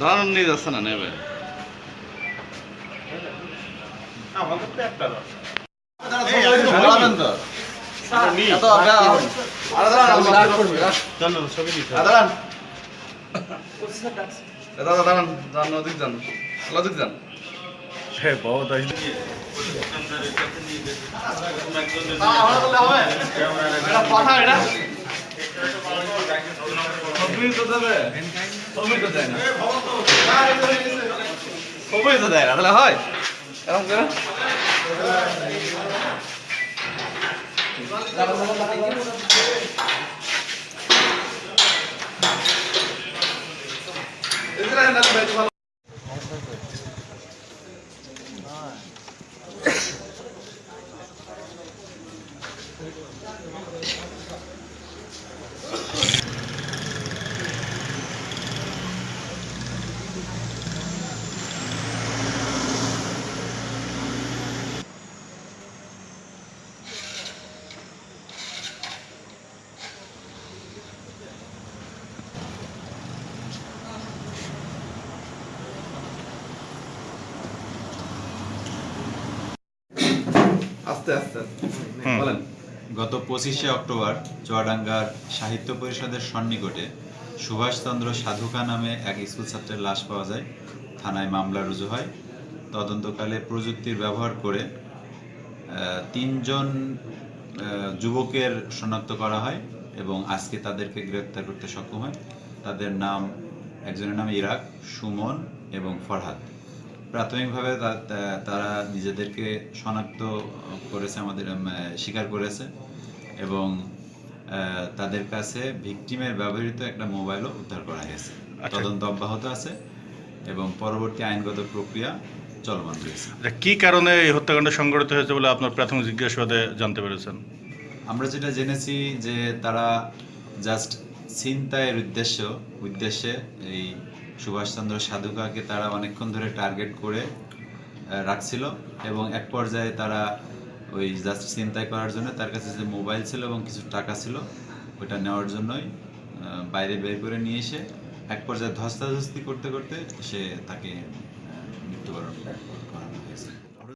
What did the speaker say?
দাঁড়ান নিয়ে যাচ্ছে না নেবে। দাদা দাঁড়ান যান। নদীক যান। লজিক যান হ্যাঁ বহুত আসলে এটা কথা এটা সবই তো দেবে। সবই তো দেয় না। সবই তো দেয় না, তাহলে হয়। এরকম করে। আস্তে আস্তে। বলেন। গত পঁচিশে অক্টোবর চুয়াডাঙ্গার সাহিত্য পরিষদের সন্নিকটে সুভাষচন্দ্র সাধুকা নামে এক স্কুল ছাত্রের লাশ পাওয়া যায়। থানায় মামলা রুজু হয়। তদন্তকালে প্রযুক্তির ব্যবহার করে তিনজন যুবকের শনাক্ত করা হয় এবং আজকে তাদেরকে গ্রেপ্তার করতে সক্ষম হয়। তাদের নাম একজনের নাম ইরাক সুমন এবং ফরহাদ। প্রাথমিকভাবে তারা নিজেদেরকে শনাক্ত করেছে আমাদের স্বীকার করেছে এবং তাদের কাছে ভিকটিমের ব্যবহৃত একটা মোবাইলও উদ্ধার করা হয়েছে। আচ্ছা। তদন্ত অব্যাহত আছে এবং পরবর্তী আইনগত প্রক্রিয়া চলমান রয়েছে। আচ্ছা, কি কারণে এই হত্যাকাণ্ড সংঘটিত হয়েছে বলে আপনার প্রাথমিক জিজ্ঞাসাবাদে জানতে পেরেছেন? আমরা যেটা জেনেছি যে তারা জাস্ট ছিনতাইয়ের উদ্দেশ্য উদ্দেশ্যে এই সুভাষচন্দ্র সাধুকাকে তারা অনেকক্ষণ ধরে টার্গেট করে রাখছিল এবং এক পর্যায়ে তারা ওই জাস্ট চিন্তাই করার জন্য তার কাছে যে মোবাইল ছিল এবং কিছু টাকা ছিল, ওটা নেওয়ার জন্যই বাইরে বের করে নিয়ে এসে এক পর্যায়ে ধস্তাধস্তি করতে করতে সে তাকে মৃত্যুবরণ করানো হয়েছে।